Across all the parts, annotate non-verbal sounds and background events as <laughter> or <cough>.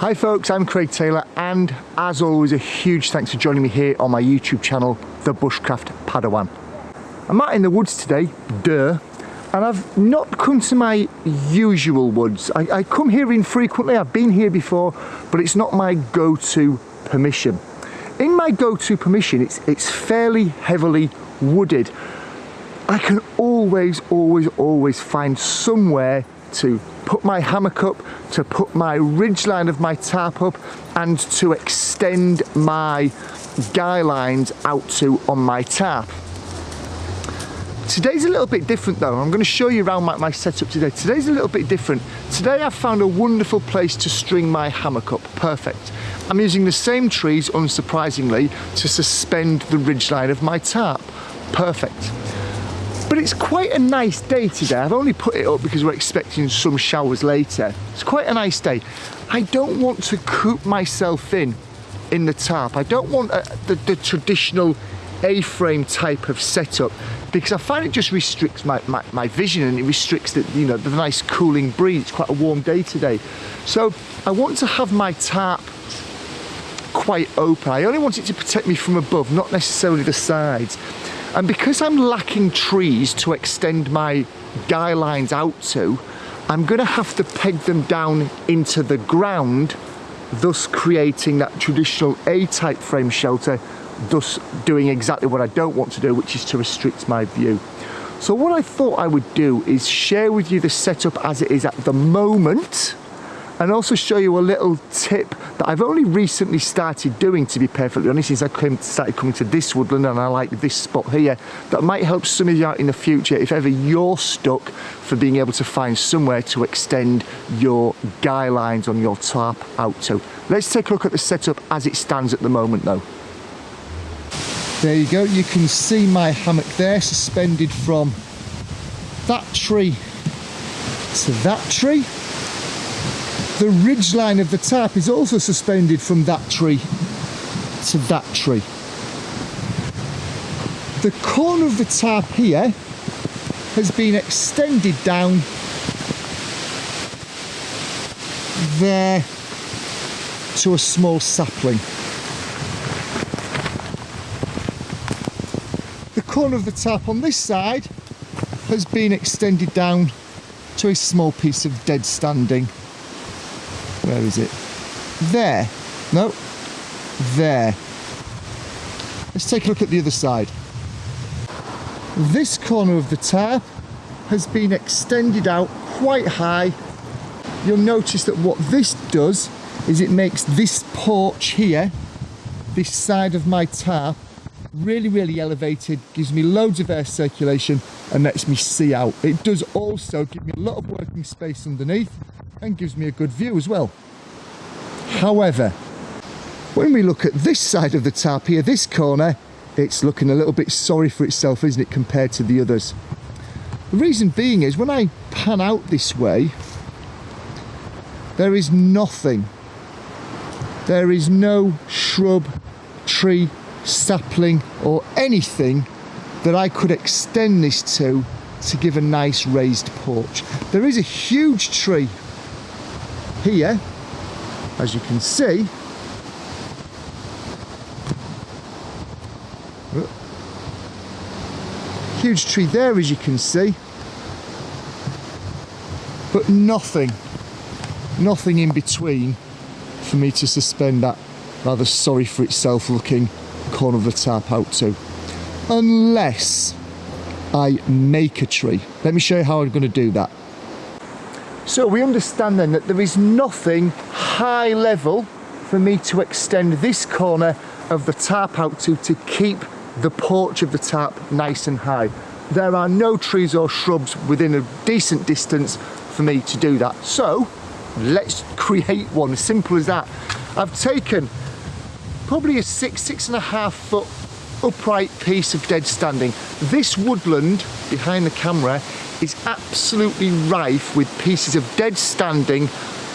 Hi folks, I'm Craig Taylor and as always a huge thanks for joining me here on my YouTube channel, The Bushcraft Padawan. I'm out in the woods today, duh, and I've not come to my usual woods. I, I come here infrequently, I've been here before, but it's not my go-to permission. In my go-to permission, it's, it's fairly heavily wooded. I can always, always, always find somewhere to put my hammock up, to put my ridge line of my tarp up, and to extend my guy lines out to on my tarp. Today's a little bit different though. I'm going to show you around my, my setup today. Today's a little bit different. Today I've found a wonderful place to string my hammock up. Perfect. I'm using the same trees, unsurprisingly, to suspend the ridge line of my tarp. Perfect. But it's quite a nice day today. I've only put it up because we're expecting some showers later. It's quite a nice day. I don't want to coop myself in in the tarp. I don't want a, uh, the, the traditional A-frame type of setup because I find it just restricts my, my, my, vision and it restricts the, you know, the nice cooling breeze. It's quite a warm day today. So I want to have my tarp quite open. I only want it to protect me from above, not necessarily the sides. And because I'm lacking trees to extend my guy lines out to, I'm gonna have to peg them down into the ground, thus creating that traditional A-type frame shelter, thus doing exactly what I don't want to do, which is to restrict my view. So what I thought I would do is share with you the setup as it is at the moment, and also show you a little tip that I've only recently started doing to be perfectly honest since I came, started coming to this woodland and I like this spot here that might help some of you out in the future if ever you're stuck for being able to find somewhere to extend your guy lines on your tarp out to. Let's take a look at the setup as it stands at the moment though. There you go, you can see my hammock there suspended from that tree to that tree the ridge line of the tap is also suspended from that tree to that tree. The corner of the tap here has been extended down there to a small sapling. The corner of the tap on this side has been extended down to a small piece of dead standing where is it? There. No. There. Let's take a look at the other side. This corner of the tarp has been extended out quite high. You'll notice that what this does is it makes this porch here, this side of my tarp, really, really elevated, gives me loads of air circulation and lets me see out. It does also give me a lot of working space underneath and gives me a good view as well. However, when we look at this side of the tarp here, this corner, it's looking a little bit sorry for itself, isn't it, compared to the others. The reason being is when I pan out this way, there is nothing. There is no shrub, tree, sapling or anything that I could extend this to to give a nice raised porch. There is a huge tree here, as you can see, huge tree there as you can see, but nothing, nothing in between for me to suspend that rather sorry for itself looking corner of the tap out to. Unless I make a tree. Let me show you how I'm going to do that. So we understand then that there is nothing high level for me to extend this corner of the tarp out to to keep the porch of the tarp nice and high. There are no trees or shrubs within a decent distance for me to do that. So let's create one, as simple as that. I've taken probably a six, six and a half foot upright piece of dead standing. This woodland behind the camera is absolutely rife with pieces of dead standing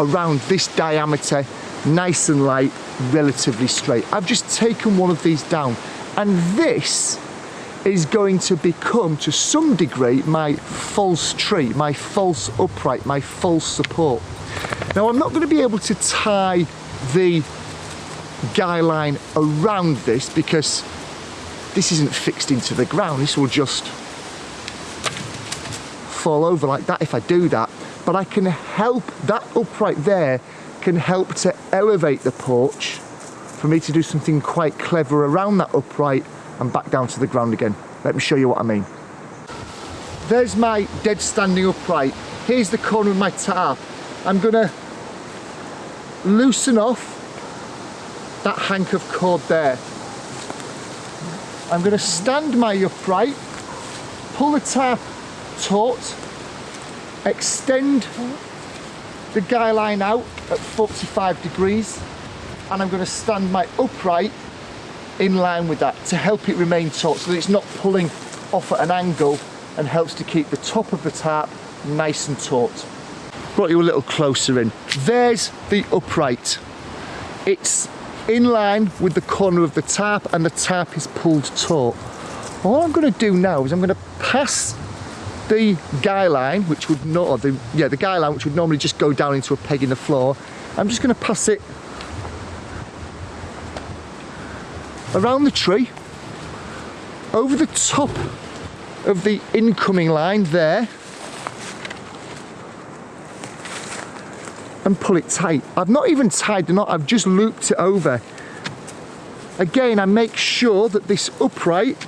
around this diameter, nice and light, relatively straight. I've just taken one of these down and this is going to become to some degree my false tree, my false upright, my false support. Now I'm not going to be able to tie the guy line around this because this isn't fixed into the ground. This will just fall over like that if I do that. But I can help, that upright there can help to elevate the porch for me to do something quite clever around that upright and back down to the ground again. Let me show you what I mean. There's my dead standing upright. Here's the corner of my tarp. I'm gonna loosen off that hank of cord there. I'm gonna stand my upright, pull the tarp taut, extend the guy line out at 45 degrees, and I'm gonna stand my upright in line with that to help it remain taut so that it's not pulling off at an angle and helps to keep the top of the tarp nice and taut. Brought you a little closer in. There's the upright. It's in line with the corner of the tap and the tap is pulled taut. All I'm going to do now is I'm going to pass the guy line, which would not, the, yeah, the guy line, which would normally just go down into a peg in the floor. I'm just going to pass it around the tree, over the top of the incoming line there, and pull it tight. I've not even tied the knot, I've just looped it over. Again, I make sure that this upright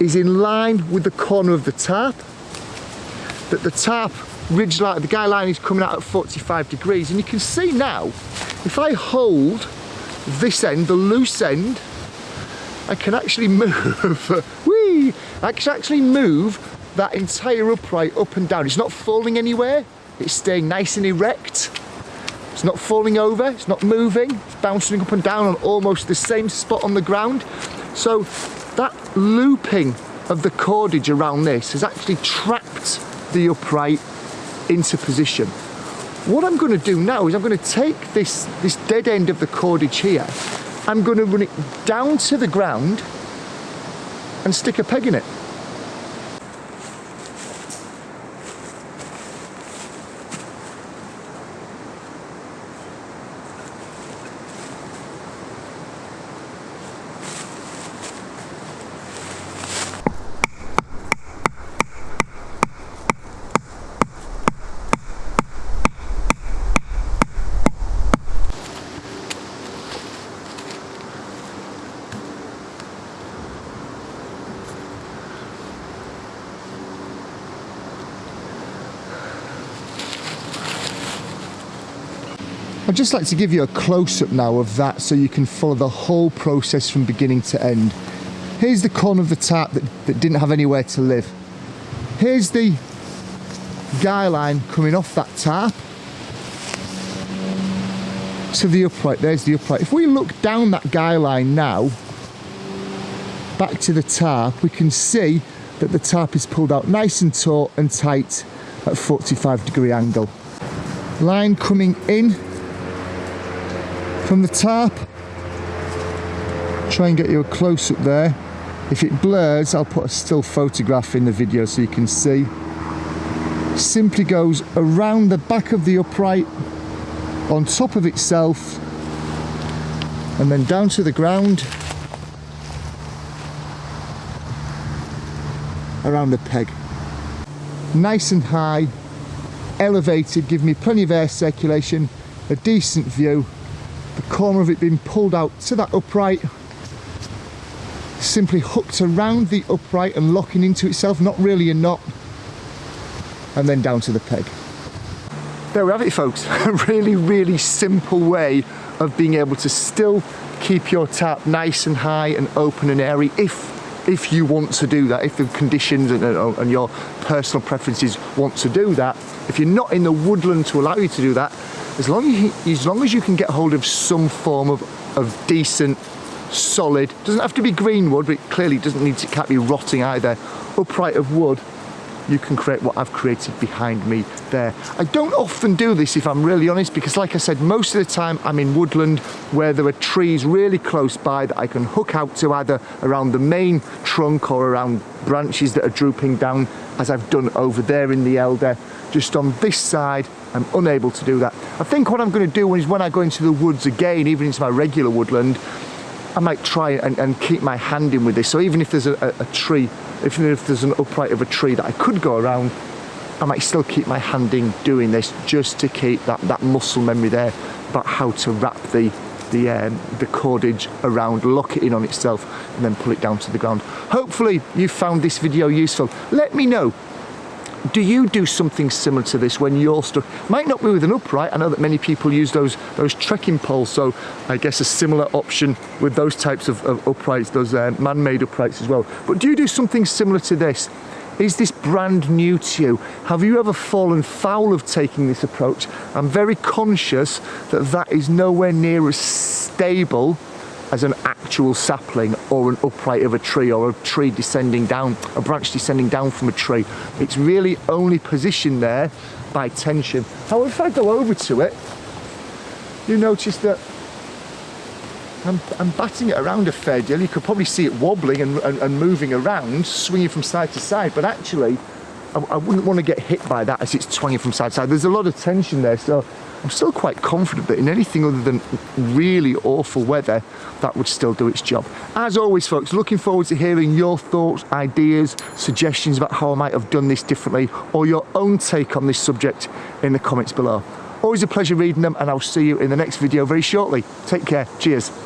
is in line with the corner of the tarp, that the tarp ridge line, the guy line is coming out at 45 degrees, and you can see now, if I hold this end, the loose end, I can actually <laughs> move, whee, I can actually move that entire upright up and down. It's not falling anywhere, it's staying nice and erect. It's not falling over, it's not moving, it's bouncing up and down on almost the same spot on the ground. So that looping of the cordage around this has actually trapped the upright into position. What I'm going to do now is I'm going to take this, this dead end of the cordage here, I'm going to run it down to the ground and stick a peg in it. I'd just like to give you a close-up now of that so you can follow the whole process from beginning to end. Here's the corner of the tap that, that didn't have anywhere to live. Here's the guy line coming off that tap to the upright. There's the upright. If we look down that guy line now, back to the tarp, we can see that the tarp is pulled out nice and taut and tight at 45 degree angle. Line coming in from the tarp. Try and get you a close up there. If it blurs, I'll put a still photograph in the video so you can see. Simply goes around the back of the upright, on top of itself, and then down to the ground, around the peg. Nice and high, elevated, give me plenty of air circulation, a decent view, corner of it being pulled out to that upright simply hooked around the upright and locking into itself not really a knot and then down to the peg. There we have it folks. <laughs> A really really simple way of being able to still keep your tarp nice and high and open and airy if if you want to do that if the conditions and, and your personal preferences want to do that. If you're not in the woodland to allow you to do that as long as, you, as long as you can get hold of some form of, of decent, solid, doesn't have to be green wood, but it clearly doesn't need to, can't be rotting either, upright of wood, you can create what I've created behind me there. I don't often do this if I'm really honest because like I said most of the time I'm in woodland where there are trees really close by that I can hook out to either around the main trunk or around branches that are drooping down as I've done over there in the elder. Just on this side I'm unable to do that. I think what I'm going to do is when I go into the woods again, even into my regular woodland, I might try and, and keep my hand in with this. So even if there's a, a, tree, if there's an upright of a tree that I could go around, I might still keep my hand in doing this just to keep that, that muscle memory there about how to wrap the the um, the cordage around, lock it in on itself and then pull it down to the ground. Hopefully you found this video useful. Let me know do you do something similar to this when you're stuck? Might not be with an upright. I know that many people use those those trekking poles, so I guess a similar option with those types of, of uprights, those uh, man-made uprights as well. But do you do something similar to this? Is this brand new to you? Have you ever fallen foul of taking this approach? I'm very conscious that that is nowhere near as stable as an actual sapling or an upright of a tree or a tree descending down, a branch descending down from a tree. It's really only positioned there by tension. However, if I go over to it, you notice that I'm, I'm batting it around a fair deal. You could probably see it wobbling and, and, and moving around, swinging from side to side, but actually, I, I wouldn't want to get hit by that as it's swinging from side to side. There's a lot of tension there, so I'm still quite confident that in anything other than really awful weather, that would still do its job. As always, folks, looking forward to hearing your thoughts, ideas, suggestions about how I might have done this differently, or your own take on this subject in the comments below. Always a pleasure reading them, and I'll see you in the next video very shortly. Take care. Cheers.